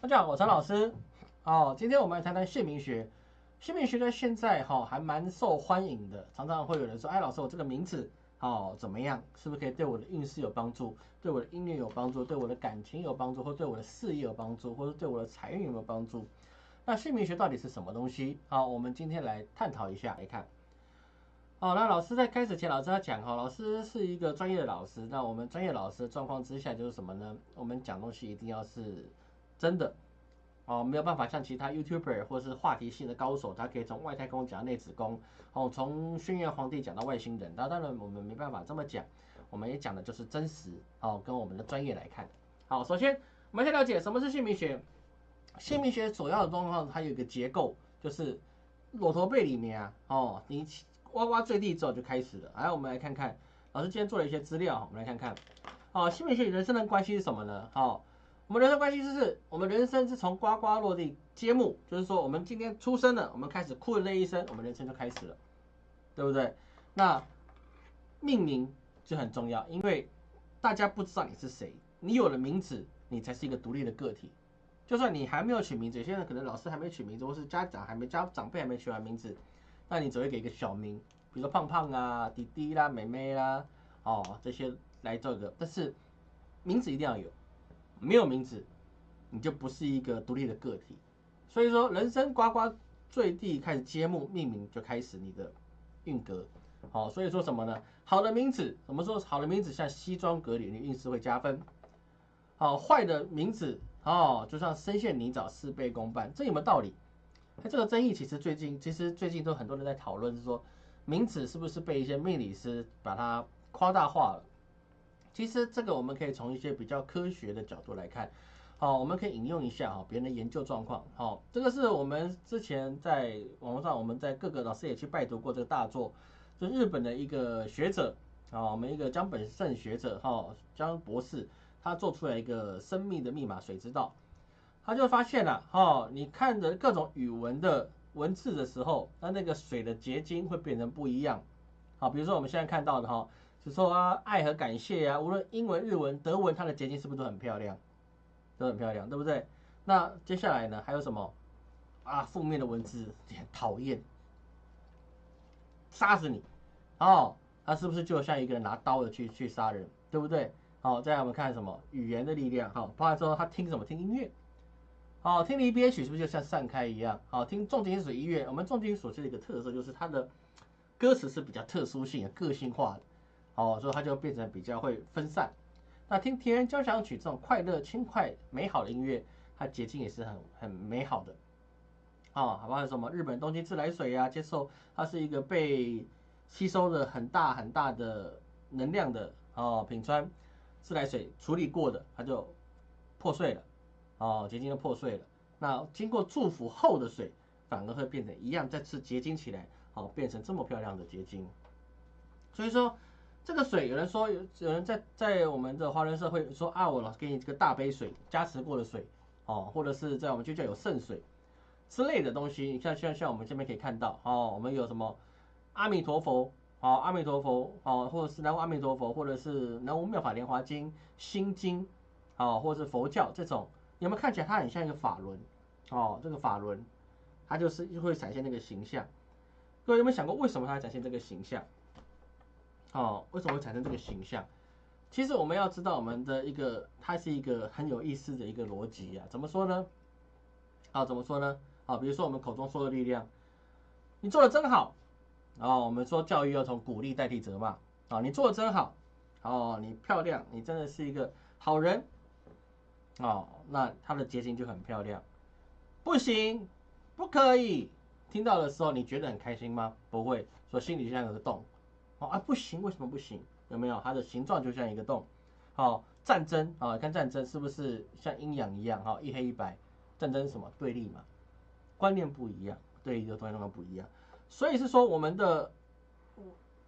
大家好，我陈老师。哦，今天我们来谈谈姓名学。姓名学在现在哈还蛮受欢迎的，常常会有人说：“哎，老师，我这个名字哦怎么样？是不是可以对我的运势有帮助？对我的音乐有帮助？对我的感情有帮助？或对我的事业有帮助？或者对我的财运有没有帮助？”那姓名学到底是什么东西？好，我们今天来探讨一下来看。好，那老师在开始前，老师要讲哈，老师是一个专业的老师。那我们专业老师的状况之下就是什么呢？我们讲东西一定要是真的。哦，没有办法像其他 YouTuber 或是话题性的高手，他可以从外太空讲到内子宫，哦，从轩辕皇帝讲到外星人。那当然我们没办法这么讲，我们也讲的就是真实，哦，跟我们的专业来看。好，首先我们先了解什么是姓名学。姓名学主要的状况，它有一个结构，就是裸驼背里面啊，哦，你呱呱坠地之后就开始了。来，我们来看看，老师今天做了一些资料，我们来看看。哦，姓名学与人生的关系是什么呢？哦。我们人生关系就是，我们人生是从呱呱落地揭幕，就是说我们今天出生了，我们开始哭的那一声，我们人生就开始了，对不对？那命名就很重要，因为大家不知道你是谁，你有了名字，你才是一个独立的个体。就算你还没有取名字，有些人可能老师还没取名字，或是家长还没家长辈还没取完名字，那你只会给一个小名，比如说胖胖啊、弟弟啦、妹妹啦，哦这些来做一个，但是名字一定要有。没有名字，你就不是一个独立的个体。所以说，人生呱呱坠地开始揭幕，命名就开始你的运格。好，所以说什么呢？好的名字，怎么说？好的名字像西装革履，你运势会加分。好，坏的名字，哦，就像深陷泥沼，事倍功半。这有没有道理？那这个争议其实最近，其实最近都很多人在讨论，是说名字是不是被一些命理师把它夸大化了？其实这个我们可以从一些比较科学的角度来看，好，我们可以引用一下哈别人的研究状况，好，这个是我们之前在网络上，我们在各个老师也去拜读过这个大作，就日本的一个学者啊，我们一个江本胜学者哈江博士，他做出来一个生命的密码水之道，他就发现了哈，你看着各种语文的文字的时候，那那个水的结晶会变成不一样，好，比如说我们现在看到的哈。说啊，爱和感谢啊，无论英文、日文、德文，它的结晶是不是都很漂亮？都很漂亮，对不对？那接下来呢，还有什么啊？负面的文字讨厌，杀死你哦！他是不是就像一个人拿刀的去去杀人，对不对？好，再来我们看什么语言的力量？好，包含说他听什么？听音乐。好，听离别曲是不是就像散开一样？好，听重金属音乐，我们重金属是一个特色，就是它的歌词是比较特殊性、个性化的。哦，所以它就变成比较会分散。那听田园交响曲这种快乐、轻快、美好的音乐，它结晶也是很很美好的。哦，好不好？什么日本东京自来水啊，接受它是一个被吸收了很大很大的能量的哦，品川自来水处理过的，它就破碎了。哦，结晶就破碎了。那经过祝福后的水，反而会变成一样再次结晶起来，哦，变成这么漂亮的结晶。所以说。这个水，有人说有有人在在我们的华人社会说啊，我老给你这个大杯水，加持过的水哦，或者是在我们就叫有圣水之类的东西。你像像像我们这边可以看到哦，我们有什么阿弥陀佛，哦阿弥陀佛，哦或者是南无阿弥陀佛，或者是南无妙法莲华经、心经，哦或者是佛教这种，有没有看起来它很像一个法轮？哦，这个法轮它就是会展现那个形象。各位有没有想过，为什么它会展现这个形象？哦，为什么会产生这个形象？其实我们要知道，我们的一个它是一个很有意思的一个逻辑啊。怎么说呢？啊，怎么说呢？啊，比如说我们口中说的力量，你做的真好。哦，我们说教育要从鼓励代替责骂。啊，你做的真好。哦，你漂亮，你真的是一个好人。哦，那它的结晶就很漂亮。不行，不可以。听到的时候，你觉得很开心吗？不会，说心里就像有个洞。哦啊不行，为什么不行？有没有它的形状就像一个洞？好，战争啊，看战争是不是像阴阳一样？哈，一黑一白，战争什么对立嘛？观念不一样，对立的东西不一样。所以是说，我们的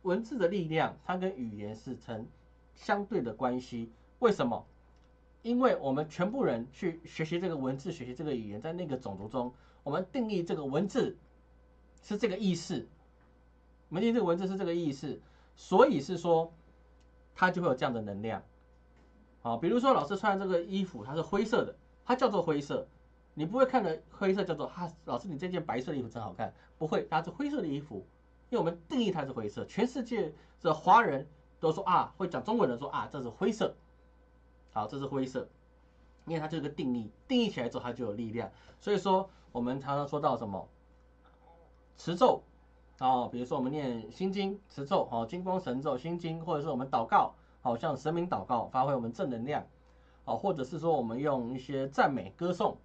文字的力量，它跟语言是成相对的关系。为什么？因为我们全部人去学习这个文字，学习这个语言，在那个种族中，我们定义这个文字是这个意思。门定这个文字是这个意思，所以是说，它就会有这样的能量。好，比如说老师穿的这个衣服，它是灰色的，它叫做灰色，你不会看的灰色叫做哈，老师你这件白色的衣服真好看，不会，它是灰色的衣服，因为我们定义它是灰色，全世界的华人都说啊，会讲中文的说啊，这是灰色，好，这是灰色，因为它就是个定义，定义起来之后它就有力量，所以说我们常常说到什么？持咒，哦，比如说我们念心经持咒，哦，金光神咒心经，或者是我们祷告，好像神明祷告，发挥我们正能量，哦，或者是说我们用一些赞美歌颂。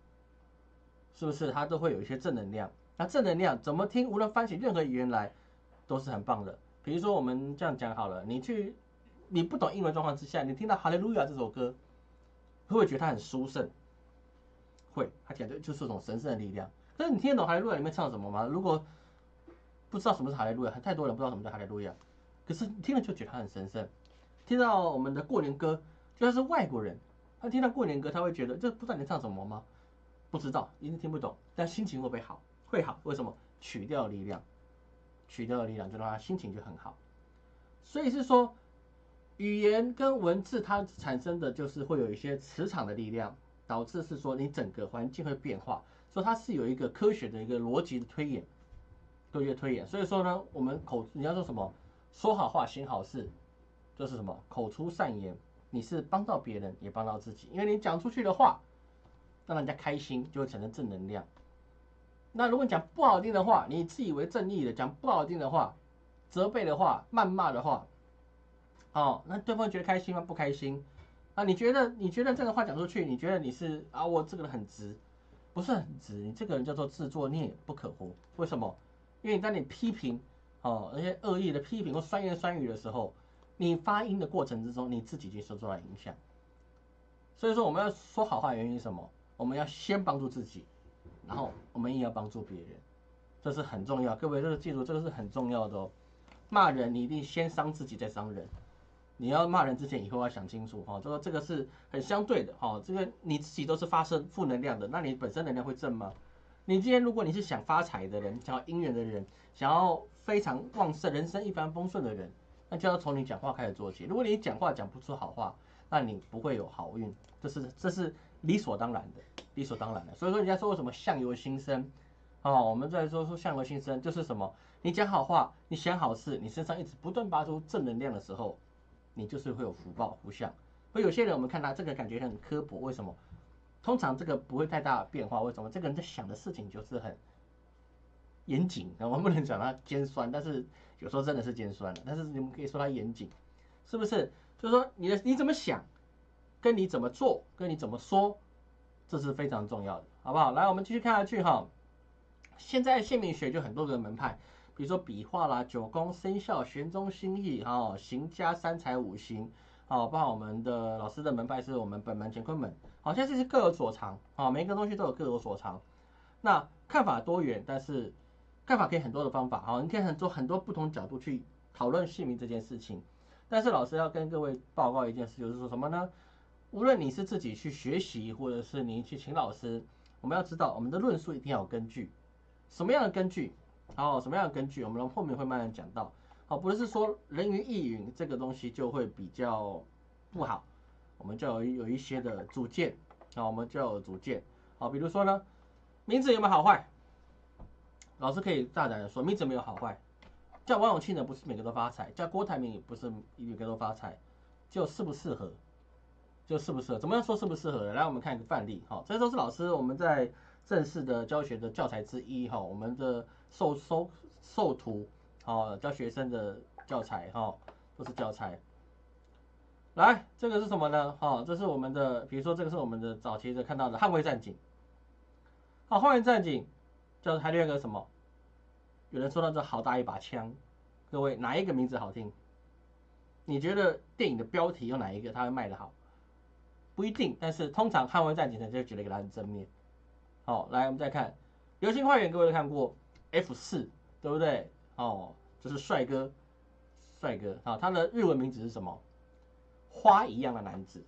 是不是它都会有一些正能量？那正能量怎么听？无论翻起任何语言来，都是很棒的。比如说我们这样讲好了，你去你不懂英文状况之下，你听到《哈利路亚》这首歌，会不会觉得它很殊胜？会，它讲的就是一种神圣的力量。但是你听得懂《哈利路亚》里面唱什么吗？如果不知道什么是《哈利路亚》，太多人不知道什么叫《哈利路亚》，可是听了就觉得它很神圣。听到我们的过年歌，就算是外国人，他听到过年歌，他会觉得这不知道你唱什么吗？不知道，一定听不懂，但心情会不会好？会好，为什么？曲调的力量，曲调的力量就让他心情就很好。所以是说，语言跟文字它产生的就是会有一些磁场的力量，导致是说你整个环境会变化。所以它是有一个科学的一个逻辑的推演，就越推演。所以说呢，我们口你要说什么？说好话，行好事，就是什么？口出善言，你是帮到别人，也帮到自己，因为你讲出去的话。让人家开心，就会产生正能量。那如果你讲不好听的话，你自以为正义的讲不好听的话、责备的话、谩骂的话，哦，那对方觉得开心吗？不开心。啊，你觉得你觉得这个话讲出去，你觉得你是啊，我这个人很直，不是很直，你这个人叫做自作孽不可活。为什么？因为当你批评哦那些恶意的批评或酸言酸语的时候，你发音的过程之中，你自己就受到了影响。所以说，我们要说好话，原因是什么？我们要先帮助自己，然后我们也要帮助别人，这是很重要。各位，这个记住，这个是很重要的哦。骂人，你一定先伤自己再伤人。你要骂人之前，以后要想清楚哈。这个这个是很相对的哈。这个你自己都是发生负能量的，那你本身能量会正吗？你今天如果你是想发财的人，想要姻缘的人，想要非常旺盛、人生一帆风顺的人，那就要从你讲话开始做起。如果你讲话讲不出好话，那你不会有好运。这是这是。理所当然的，理所当然的。所以说，人家说为什么相由心生，哦，我们在说说相由心生，就是什么？你讲好话，你想好事，你身上一直不断发出正能量的时候，你就是会有福报福相。所以有些人我们看他这个感觉很刻薄，为什么？通常这个不会太大变化，为什么？这个人在想的事情就是很严谨。我们不能讲他尖酸，但是有时候真的是尖酸的。但是你们可以说他严谨，是不是？就是说你的你怎么想？跟你怎么做，跟你怎么说，这是非常重要的，好不好？来，我们继续看下去哈。现在姓名学就很多个门派，比如说笔画啦、九宫、生肖、玄中心意哈、行家、三才、五行，好，包括我们的老师的门派是我们本门乾坤门，好，像这是各有所长，好，每一个东西都有各有所长。那看法多元，但是看法可以很多的方法，好，你可以很多很多不同角度去讨论姓名这件事情。但是老师要跟各位报告一件事，就是说什么呢？无论你是自己去学习，或者是你去请老师，我们要知道我们的论述一定要有根据。什么样的根据？好，什么样的根据？我们后面会慢慢讲到。好，不是说人云亦云这个东西就会比较不好，我们就要有一些的主见。好，我们就有主见。好，比如说呢，名字有没有好坏？老师可以大胆的说，名字没有好坏。叫王永庆的不是每个都发财，叫郭台铭也不是每个都发财，就适不适合。就适不适合？怎么样说适不适合？来，我们看一个范例，哈，这都是老师我们在正式的教学的教材之一，哈，我们的授收授徒，好教学生的教材，哈，都是教材。来，这个是什么呢？哈，这是我们的，比如说这个是我们的早期的看到的捍卫战警，好，捍卫战警，叫还有一个什么？有人说到这好大一把枪，各位哪一个名字好听？你觉得电影的标题用哪一个它会卖得好？不一定，但是通常捍卫战警呢就觉得给他很正面。好，来我们再看《流星花园》，各位都看过 F 四，对不对？哦，就是帅哥，帅哥啊，他的日文名字是什么？花一样的男子。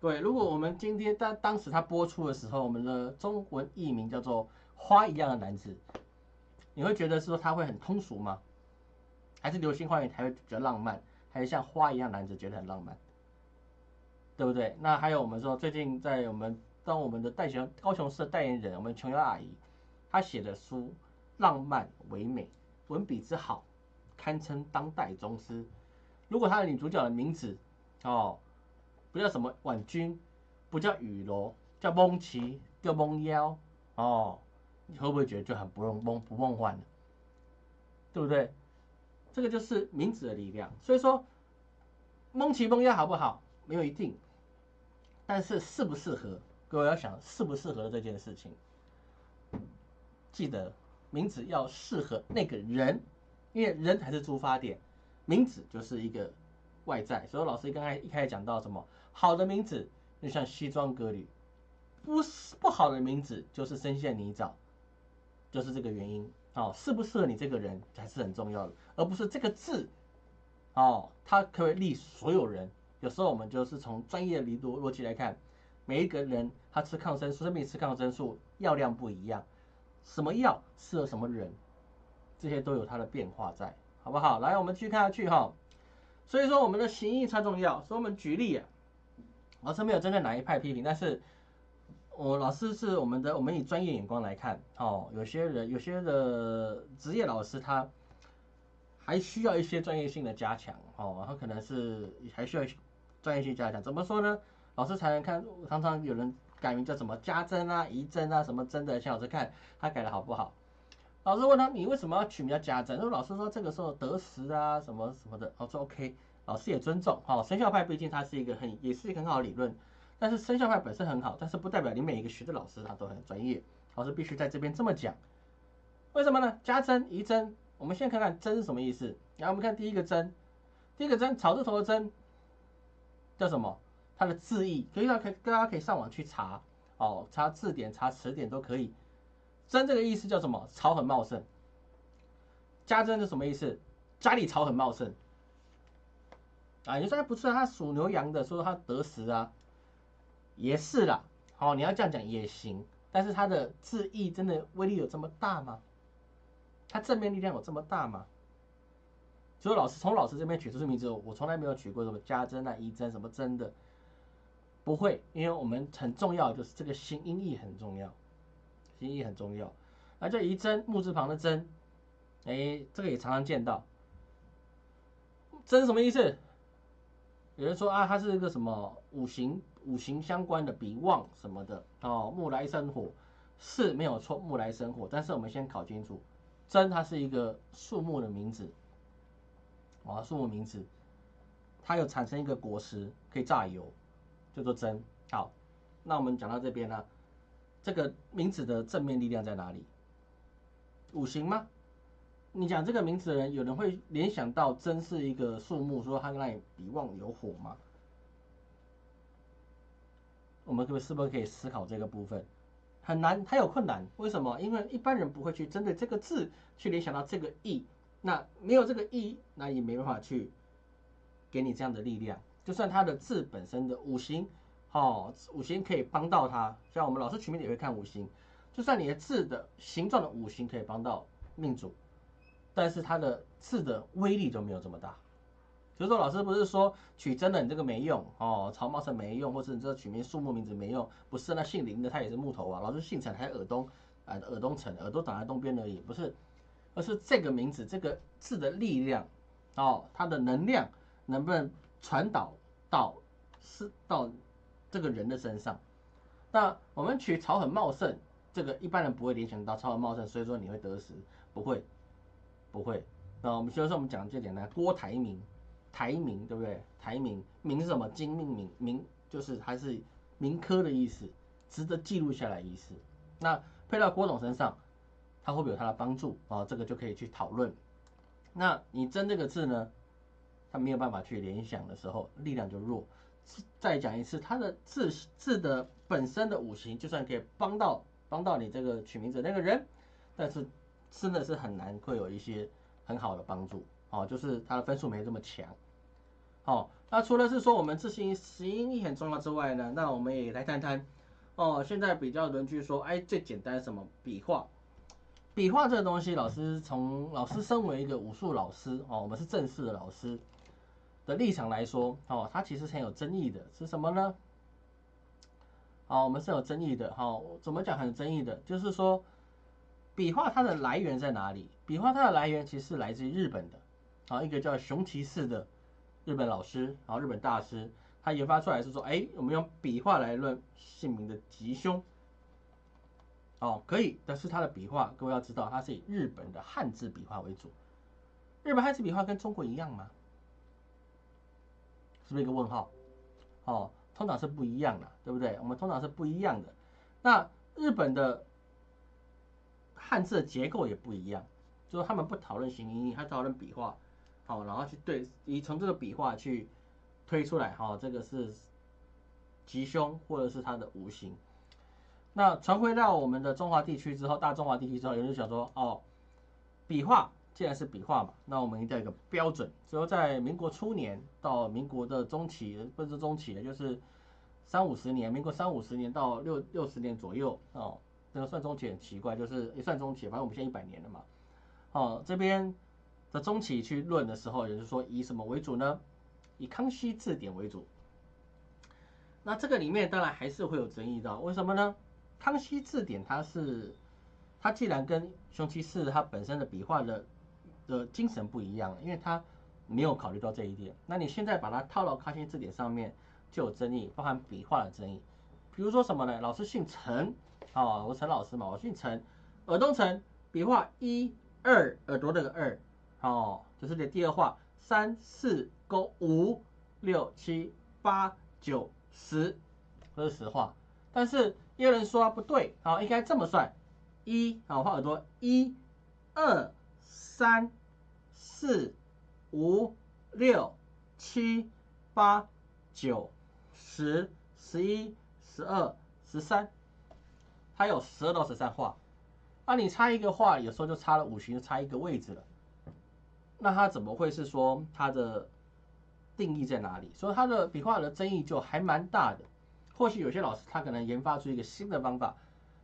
对，如果我们今天当当时他播出的时候，我们的中文译名叫做《花一样的男子》，你会觉得是说他会很通俗吗？还是《流星花园》才会比较浪漫？还是像花一样男子觉得很浪漫？对不对？那还有我们说最近在我们当我们的代雄高雄市的代言人，我们琼瑶阿姨，她写的书浪漫唯美，文笔之好，堪称当代宗师。如果她的女主角的名字哦，不叫什么婉君，不叫雨柔，叫蒙奇，叫蒙妖哦，你会不会觉得就很不梦梦不梦幻呢？对不对？这个就是名字的力量。所以说，蒙奇蒙妖好不好？没有一定，但是适不适合，各位要想适不适合这件事情。记得名字要适合那个人，因为人才是出发点，名字就是一个外在。所以老师刚才一开始讲到什么，好的名字就像西装革履，不是不好的名字就是深陷泥沼，就是这个原因。哦，适不适合你这个人才是很重要的，而不是这个字。哦，它可以利所有人。有时候我们就是从专业的理逻逻辑来看，每一个人他吃抗生素，生命吃抗生素药量不一样，什么药适合什么人，这些都有它的变化在，好不好？来，我们继续看下去哈。所以说我们的形意才重要。所以我们举例啊，老师没有针对哪一派批评，但是我老师是我们的，我们以专业眼光来看，哦，有些人有些的职业老师他还需要一些专业性的加强，哦，他可能是还需要。专业性加强怎么说呢？老师才能看，常常有人改名叫什么家珍啊、仪珍啊、什么珍的，请老师看他改的好不好。老师问他，你为什么要取名叫家珍？因为老师说这个时候得时啊，什么什么的。我说 OK，老师也尊重。好，生肖派毕竟它是一个很，也是一个很好的理论。但是生肖派本身很好，但是不代表你每一个学的老师他都很专业。老师必须在这边这么讲。为什么呢？家珍、仪珍，我们先看看珍是什么意思。然后我们看第一个珍，第一个珍草字头的珍。叫什么？它的字义可以让可以大家可以上网去查哦，查字典、查词典都可以。真这个意思叫什么？草很茂盛。家珍是什么意思？家里草很茂盛。啊，你说他不是他属牛羊的，说他得时啊，也是啦。好，你要这样讲也行，但是它的字义真的威力有这么大吗？它正面力量有这么大吗？所以老师从老师这边取出名字，我从来没有取过什么家珍啊、仪珍什么真的，不会，因为我们很重要就是这个心音义很重要，心意很重要。那叫仪珍木字旁的针，哎，这个也常常见到。珍什么意思？有人说啊，它是一个什么五行五行相关的比旺什么的哦，木来生火是没有错，木来生火。但是我们先搞清楚，珍它是一个树木的名字。啊，树木名字，它有产生一个果实，可以榨油，叫做真。好，那我们讲到这边呢，这个名字的正面力量在哪里？五行吗？你讲这个名字的人，有人会联想到真是一个树木，说它那里比旺有火吗？我们可是不是可以思考这个部分？很难，它有困难。为什么？因为一般人不会去针对这个字去联想到这个意。那没有这个意，那也没办法去给你这样的力量。就算它的字本身的五行，哦，五行可以帮到他。像我们老师取名也会看五行，就算你的字的形状的五行可以帮到命主，但是它的字的威力就没有这么大。所以说老师不是说取真的你这个没用哦，曹茂生没用，或者你这个取名树木名字没用，不是那姓林的他也是木头啊。老师姓陈还尔东，啊尔东陈，耳朵长在东边而已，不是。而是这个名字，这个字的力量，哦，它的能量能不能传导到是到这个人的身上？那我们取草很茂盛，这个一般人不会联想到草很茂盛，所以说你会得时，不会，不会。那我们所以说我们讲这点呢，郭台铭，台铭对不对？台铭，铭是什么？金命铭，铭就是还是铭科的意思，值得记录下来意思。那配到郭总身上。它会不会有它的帮助啊？这个就可以去讨论。那你真这个字呢？他没有办法去联想的时候，力量就弱。再讲一次，他的字字的本身的五行，就算可以帮到帮到你这个取名字那个人，但是真的是很难会有一些很好的帮助哦。就是他的分数没这么强。好，那除了是说我们字形形意很重要之外呢，那我们也来谈谈哦。现在比较人去说，哎，最简单什么笔画。笔画这个东西，老师从老师身为一个武术老师哦，我们是正式的老师的立场来说哦，它其实很有争议的，是什么呢？啊，我们是有争议的，哈，怎么讲很争议的，就是说，笔画它的来源在哪里？笔画它的来源其实是来自于日本的，啊，一个叫熊崎氏的日本老师，啊日本大师，他研发出来是说，哎，我们用笔画来论姓名的吉凶，哦，可以，但是他的笔画，各位要知道，它是以日本的汉字笔画为主，日本汉字笔画跟中国一样吗？是不是一个问号？哦。通常是不一样的，对不对？我们通常是不一样的。那日本的汉字的结构也不一样，就是他们不讨论形音，他讨论笔画，好，然后去对，以从这个笔画去推出来，哈，这个是吉凶或者是它的五行。那传回到我们的中华地区之后，大中华地区之后，有人想说，哦，笔画。既然是笔画嘛，那我们一定要一个标准。只有在民国初年到民国的中期，不是中期的，就是三五十年，民国三五十年到六六十年左右哦。这个算中期很奇怪，就是也算中期，反正我们现在一百年了嘛。哦，这边的中期去论的时候，也就是说以什么为主呢？以康熙字典为主。那这个里面当然还是会有争议的，为什么呢？康熙字典它是它既然跟熊崎氏它本身的笔画的的精神不一样，因为他没有考虑到这一点。那你现在把它套到康熙字典上面，就有争议，包含笔画的争议。比如说什么呢？老师姓陈，哦，我陈老师嘛，我姓陈，耳东陈，笔画一二，耳朵那个二，哦，就是的第二画，三四勾五六七八九十，这是实话。但是也有人说不对，啊，应该这么算，一，好，画耳朵，一二三。四、五、六、七、八、九、十、十一、十二、十三，它有十二到十三画。那你差一个画，有时候就差了五行，就差一个位置了。那它怎么会是说它的定义在哪里？所以它的笔画的争议就还蛮大的。或许有些老师他可能研发出一个新的方法，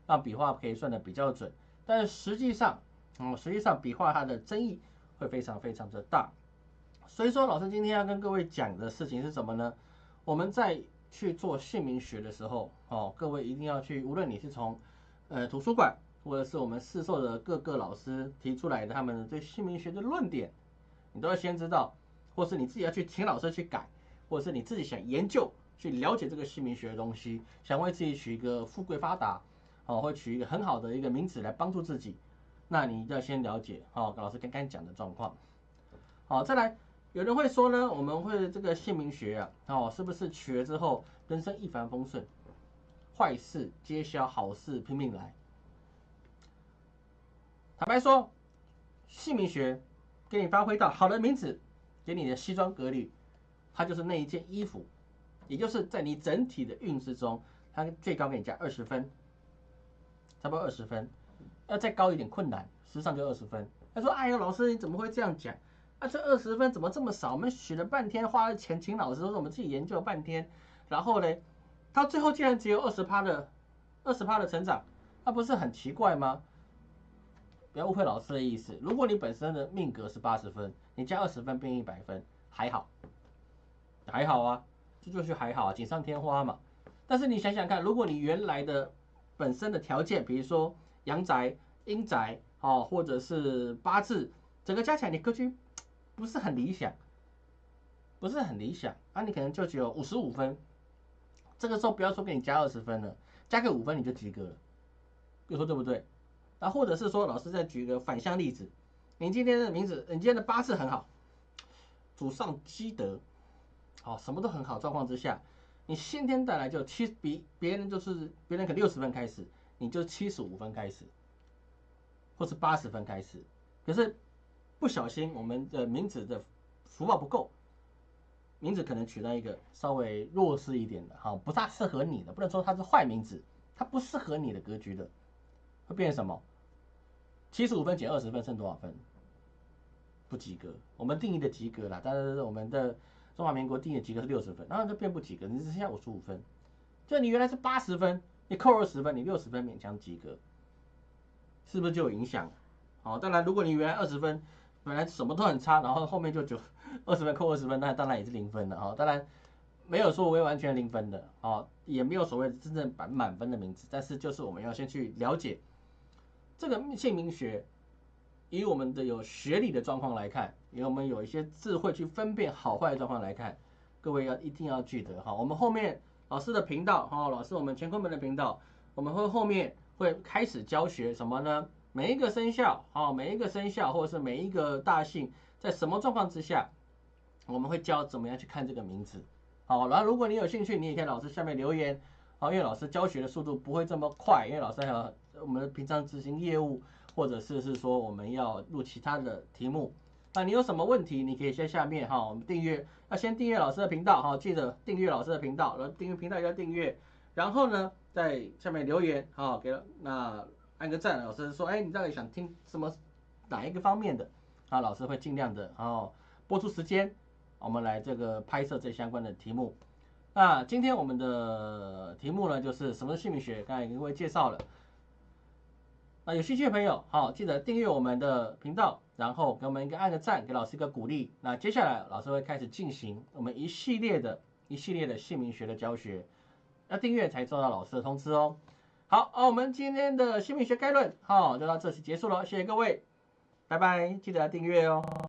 让笔画可以算的比较准。但是实际上，嗯，实际上笔画它的争议。会非常非常的大，所以说老师今天要跟各位讲的事情是什么呢？我们在去做姓名学的时候，哦，各位一定要去，无论你是从呃图书馆，或者是我们市售的各个老师提出来的他们对姓名学的论点，你都要先知道，或是你自己要去请老师去改，或者是你自己想研究去了解这个姓名学的东西，想为自己取一个富贵发达，哦，或取一个很好的一个名字来帮助自己。那你要先了解，哦，老师刚刚讲的状况，好，再来，有人会说呢，我们会这个姓名学啊，哦，是不是取了之后人生一帆风顺，坏事皆消，好事拼命来？坦白说，姓名学给你发挥到好的名字，给你的西装革履，它就是那一件衣服，也就是在你整体的运势中，它最高给你加二十分，差不多二十分。要再高一点困难，实际上就二十分。他说：“哎呦，老师你怎么会这样讲？啊，这二十分怎么这么少？我们学了半天，花了钱请老师，都是我们自己研究了半天，然后呢，到最后竟然只有二十趴的二十趴的成长，那不是很奇怪吗？不要误会老师的意思。如果你本身的命格是八十分，你加二十分变一百分，还好，还好啊，这就是还好啊，锦上添花嘛。但是你想想看，如果你原来的本身的条件，比如说。阳宅、阴宅，哦，或者是八字，整个加起来你格局不是很理想，不是很理想，啊，你可能就只有五十五分，这个时候不要说给你加二十分了，加个五分你就及格了，你说对不对？那或者是说，老师再举一个反向例子，你今天的名字，你今天的八字很好，祖上积德，好，什么都很好状况之下，你先天带来就七比别人就是别人可六十分开始。你就七十五分开始，或是八十分开始，可是不小心我们的名字的福报不够，名字可能取到一个稍微弱势一点的，哈，不大适合你的，不能说它是坏名字，它不适合你的格局的，会变成什么？七十五分减二十分剩多少分？不及格。我们定义的及格啦，但是我们的中华民国定义的及格是六十分，然后就变不及格，你只剩下五十五分，就你原来是八十分。你扣二十分，你六十分勉强及格，是不是就有影响？好，当然，如果你原来二十分，本来什么都很差，然后后面就九二十分扣二十分，那当然也是零分了。哈，当然没有说我会完全零分的，哦，也没有所谓真正满满分的名字，但是就是我们要先去了解这个姓名学，以我们的有学历的状况来看，以我们有一些智慧去分辨好坏的状况来看，各位要一定要记得哈，我们后面老师的频道哈，老师我们乾坤门的频道，我们会后面会开始教学什么呢？每一个生肖啊，每一个生肖或者是每一个大姓，在什么状况之下，我们会教怎么样去看这个名字。好，然后如果你有兴趣，你也可以老师下面留言。好，因为老师教学的速度不会这么快，因为老师还有我们平常执行业务，或者是是说我们要录其他的题目。那你有什么问题，你可以在下面哈，我们订阅要先订阅老师的频道哈，记得订阅老师的频道，然后订阅频道要订阅，然后呢在下面留言哈，给那。按个赞，老师说，哎，你到底想听什么哪一个方面的？啊，老师会尽量的，然后播出时间，我们来这个拍摄这相关的题目。那今天我们的题目呢，就是什么是姓名学？刚才已经会介绍了。那有兴趣的朋友，好，记得订阅我们的频道，然后给我们一个按个赞，给老师一个鼓励。那接下来老师会开始进行我们一系列的一系列的姓名学的教学，要订阅才收到老师的通知哦。好，那我们今天的姓名学概论，好，就到这里结束了，谢谢各位，拜拜，记得要订阅哦。